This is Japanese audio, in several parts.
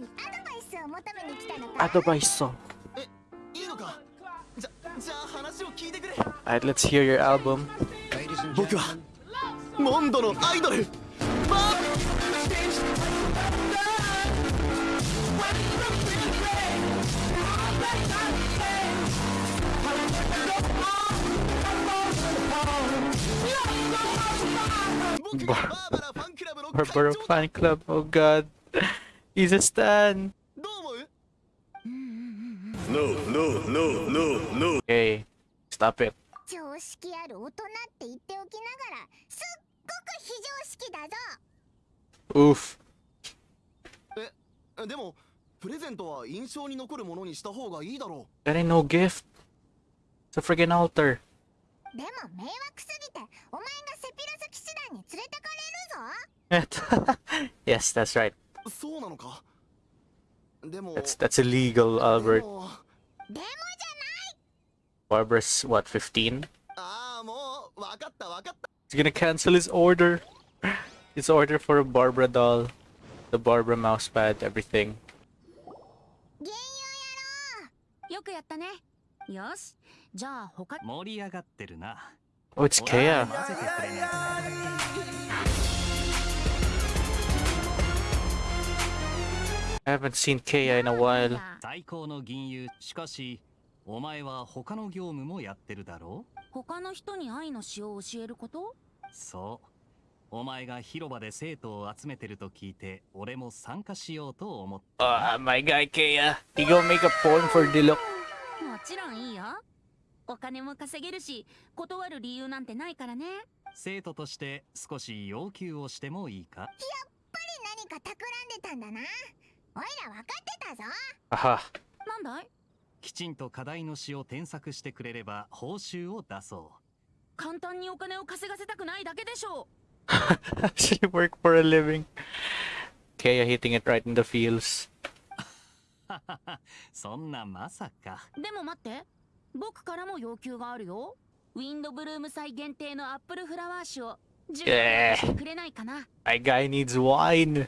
にアドバイスを求めに来たのか Advice. いいのかじゃじゃあ話を聞いてくれ Alright, let's hear your album. 僕はモンドのアイドルバ僕がバーバラファンクラブの会 Barbaro 長だ Fan Club. Oh god. He's a stan. どう思う No, no, no, no, no. Okay. Stop it. 常識ある大人って言っておきながらすっごく非常識だぞ Oof. でもプレゼントは印象に残るものにした方がいいだろ That ain't no gift. It's a friggin' altar. でも迷惑すぎてお前がセピロス騎士団に連れてかれるぞ yes, that's right. That's that's illegal, Albert. Barbara's what, 15? He's gonna cancel his order. his order for a Barbara doll, the Barbara mousepad, everything. Oh, it's Kea. I haven't seen Kea in a while. 最高の銀融しかしお前は他の業務もやってるだろ他の人に愛の詩を教えること？うそう。お前が広場で生徒を集めてると聞いて俺も参加しようと思った。Ah, my guy Kea. He gonna make a poem for Diluc. もちろんいいよ。お金も稼げるし断る理由なんてないからね。生徒として少し要求をしてもいいか？何か企んでたんだなおいら分かってたぞ Aha. なんだい？きちんと課題の詩を添削してくれれば報酬を出そ簡単にお金を稼がせたくないだけでしょ Actually work for a living. Kea hitting it right in the feels. う そんなまさかうでも待って僕からも要求があるよウィンドブルーム祭限定のアップルフラワー酒を10えーしてくれないかな My guy needs wine.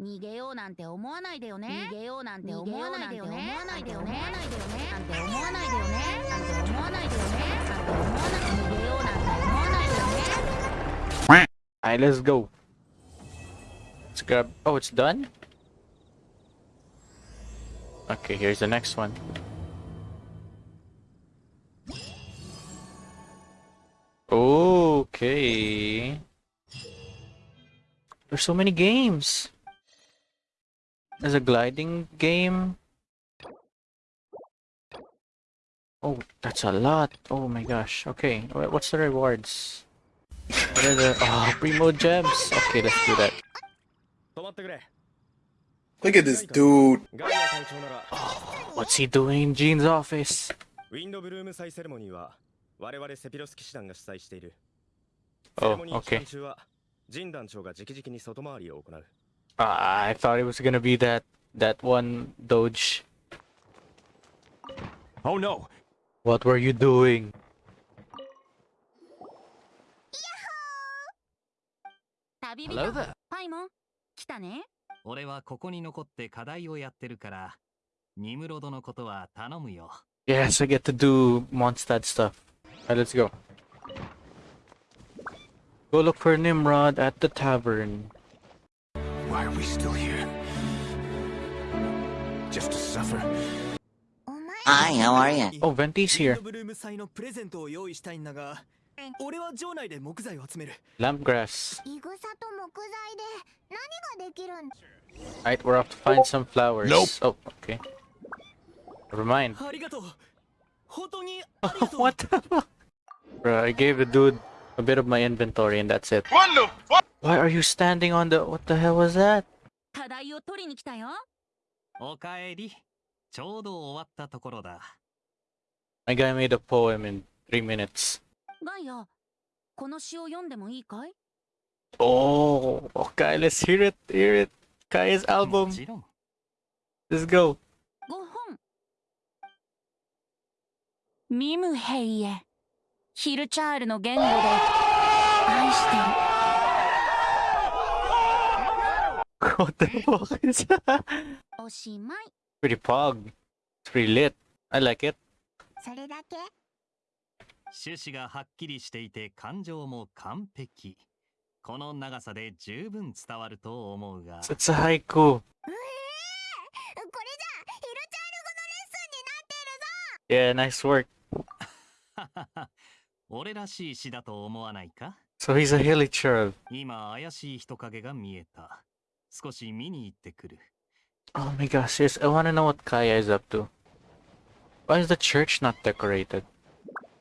逃げようなんて思わないでよね逃げようなんて思わないでよね思わないでよねなんて思わないでよねなんて思わないでよねなんて思わない逃げようなんて思わないでよね Alright, let's go. Let's grab. Oh, it's done? Okay, here's the next one. Okay. There's so many games. There's a gliding game. Oh, that's a lot. Oh my gosh. Okay, wha- what's the rewards? What are the oh primo gems? Okay, let's do that. 止まってくれ Look at this dude. ガイア隊長なら What's he doing in Jean's office? ウィンドブルーム祭セレモニーは我々セピロス騎士団が主催しているセ Oh, レモニー期間 okay. 中はジン団長が直々に外回りを行う Ah, I thought it was gonna be that that one Doge. Oh no! What were you doing? 旅人 Hello there パイモン来たね俺はここに残って課題をやってるからニムロドのことは頼むよ Yes, I get to do Mondstadt stuff. Alright, let's go. Go look for Nimrod at the tavern. Why are we still here? Just to suffer? Hi, how are you? Oh, Venti's here. Lampgrass. Alright, we're off to find some flowers. Nope. Oh, okay. What the fuck? Bruh, I gave the dude a bit of my inventory and that's it. What the fuck? Why are you standing on the... What the hell was that? 課題を取りに来たよ おかえり。ちょうど終わったところだ。 My guy made a poem in three minutes. ガイアこの詩を読んでもいいかい Oh, okay, let's hear it. Hear it. Kai's も album. ちろん。 Let's go. 5本ミムヘイエ ヒルチャールの言語で愛してる What the fuck is that? おしまい Pretty pog. Pretty lit. I like it. それだけ？趣旨がはっきりしていて感情も完璧。この長さで十分伝わると思うが。It's a haiku. これじゃヒルチャール語のレッスンになってるぞ Yeah, nice work. 俺らしい詩だと思わないか So he's a hilly churl. 今怪しい人影が見えた。少し見に行ってくる。Oh my gosh, yes, I wanna know what Kaya is up to. Why is the church not decorated?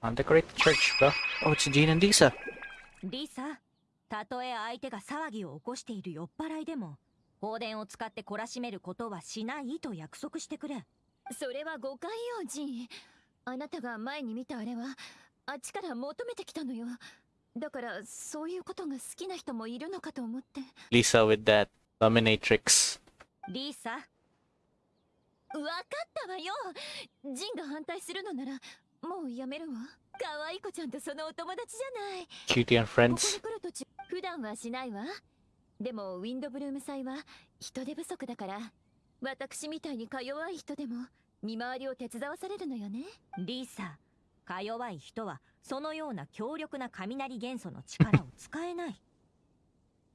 Undecorated church, bro. Oh, it's Jean and Lisa. リサたとえ相手が騒ぎを起こしている酔っ払いでも放電を使って懲らしめることはしないと約束してくれそれは誤解よジンあなたが前に見たあれはあっちから求めてきたのよ。だからそういうことが好きな人もいるのかと思って。Lisa with that dominatrix. リサわかったわよ。ジンが反対するのならもうやめるわ。可愛い子ちゃんとそのお友達じゃない。Cutie and ここに.来る途中普段はしないわ。でもウィンドブルーム祭は人手不足だから私みたいにか弱い人でも見回りを手伝わされるのよね。リサか弱い人はそのような強力な雷元素の力を使えない。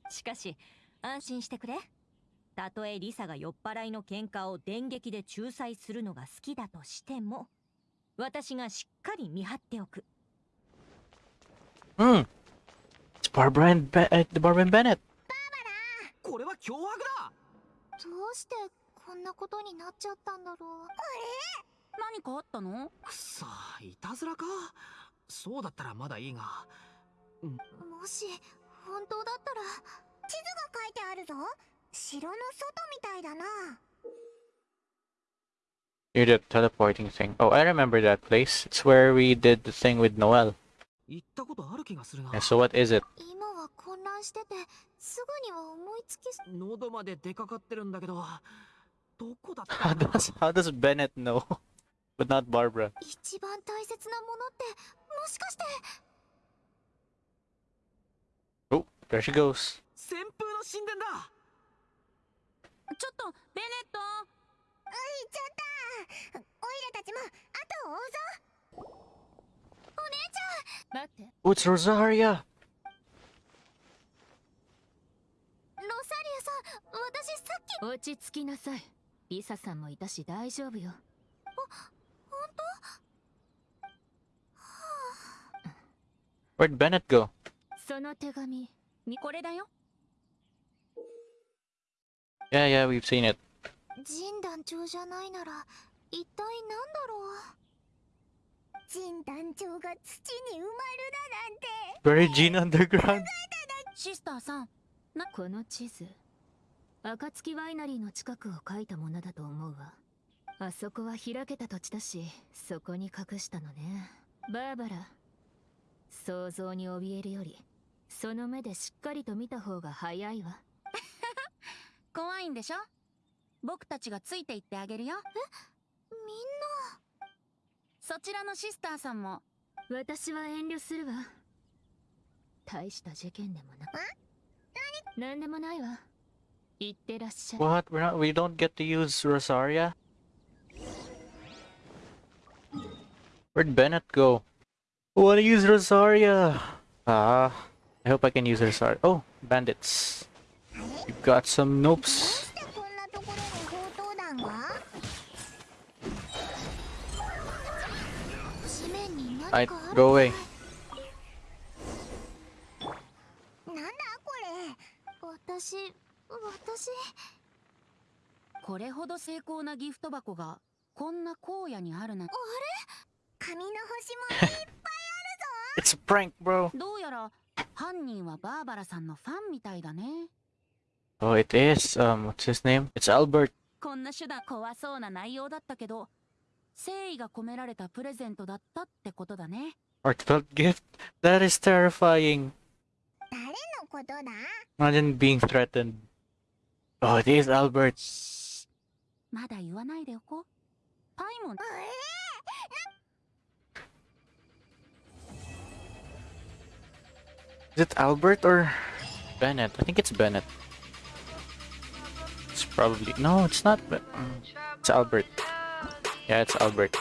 しかし安心してくれ。たとえリサが酔っ払いの喧嘩を電撃で仲裁するのが好きだとしても私がしっかり見張っておく。Hmm. It's Barbara and Be- uh, Barbara and Bennett. これは脅迫だ。どうしてこんなことになっちゃったんだろう何かあったのくそいたずらかそうだったらまだいいがもし本当だったら地図が書いてあるぞ城の外みたいだな Near the teleporting thing. Oh, I remember that place. It's where we did the thing with Noel. 行ったことある気がするな Yeah, so what is it? 混乱しててすぐには思いつき喉まで出かかってるんだけどどこだった How does how does Bennett know? But not Barbara. 一番大切なものってもしかして。Oh, there she goes. 旋風の神殿だ。ちょっとベネット。行っちゃった。オイラたちも後を追うぞ。お姉ち待って。Oh, ロサリアさん私さっき。落ち着きなさい。リサさんもいたし大丈夫よ。本 Where'd Bennett go? その手紙みこれだよ。Yeah, yeah, we've seen it. 当神団長じゃないなら一体何だろう。神団長が土に埋まるだなんて。Gene underground. シスターさんこの地図。暁ワイナリーの近くを書いたものだと思うわ。あそこは開けた土地だしそこに隠したのね。バーバラ想像に怯えるよりその目でしっかりと見た方が早いわ。怖いんでしょ？僕たちがついて行ってあげるよ。みんそちらのシスターさんも。私は遠慮するわ。大した事件でもなく。何？でもないわ。行ってらっしゃい。What? We're not. We don't get to use Rosaria? Where'd Bennett go? want to use Rosaria. Ah, I hope I can use Rosaria. Oh, bandits. You've got some nopes. I go away. It's a prank, bro. どうやら犯人はバーバラさんのファンみたいだね Oh, it is. Um, what's his name? It's Albert. こんな手段怖そうな内容だったけど誠意が込められたプレゼントだったってことだね Heartfelt gift? That is terrifying. 誰のことだ Imagine being threatened. Oh, it is Albert. まだ言わないでおこうパイモン Is it Albert or Bennett? I think it's Bennett. It's probably no, it's not. But mm, it's Albert. Yeah, it's Albert.